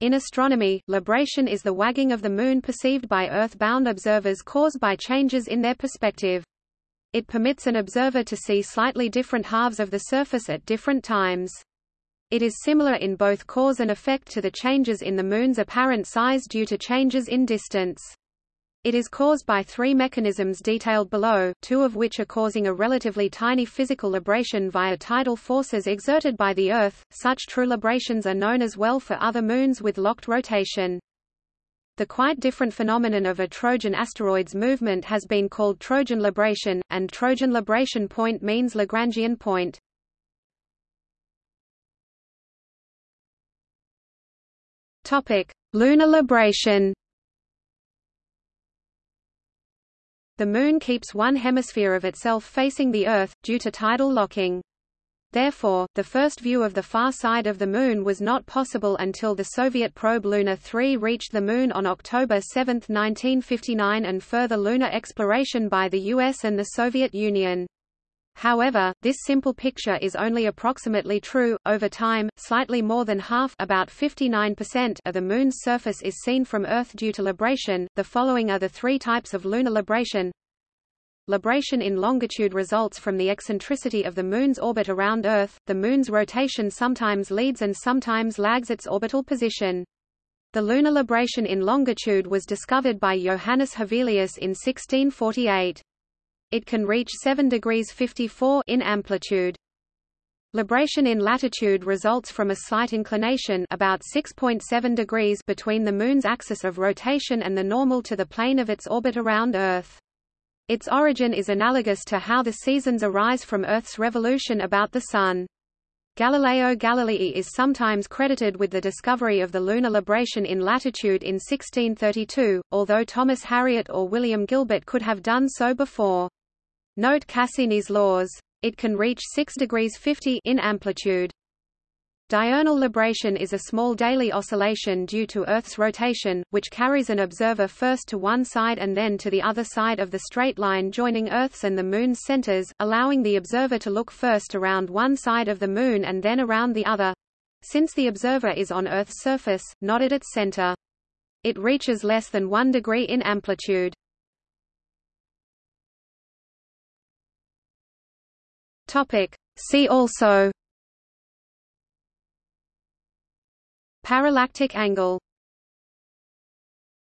In astronomy, libration is the wagging of the Moon perceived by Earth-bound observers caused by changes in their perspective. It permits an observer to see slightly different halves of the surface at different times. It is similar in both cause and effect to the changes in the Moon's apparent size due to changes in distance. It is caused by three mechanisms detailed below, two of which are causing a relatively tiny physical libration via tidal forces exerted by the Earth. Such true librations are known as well for other moons with locked rotation. The quite different phenomenon of a Trojan asteroid's movement has been called Trojan libration, and Trojan libration point means Lagrangian point. Topic: Lunar libration. The Moon keeps one hemisphere of itself facing the Earth, due to tidal locking. Therefore, the first view of the far side of the Moon was not possible until the Soviet probe Luna 3 reached the Moon on October 7, 1959 and further lunar exploration by the US and the Soviet Union. However, this simple picture is only approximately true. Over time, slightly more than half, about 59% of the moon's surface is seen from Earth due to libration. The following are the three types of lunar libration. Libration in longitude results from the eccentricity of the moon's orbit around Earth. The moon's rotation sometimes leads and sometimes lags its orbital position. The lunar libration in longitude was discovered by Johannes Hevelius in 1648. It can reach 7 degrees 54 in amplitude. Libration in latitude results from a slight inclination about 6.7 degrees between the Moon's axis of rotation and the normal to the plane of its orbit around Earth. Its origin is analogous to how the seasons arise from Earth's revolution about the Sun. Galileo Galilei is sometimes credited with the discovery of the lunar libration in latitude in 1632, although Thomas Harriot or William Gilbert could have done so before. Note Cassini's laws. It can reach 6 degrees 50 in amplitude. Diurnal libration is a small daily oscillation due to Earth's rotation, which carries an observer first to one side and then to the other side of the straight line joining Earth's and the Moon's centers, allowing the observer to look first around one side of the Moon and then around the other. Since the observer is on Earth's surface, not at its center. It reaches less than 1 degree in amplitude. Topic. See also Parallactic angle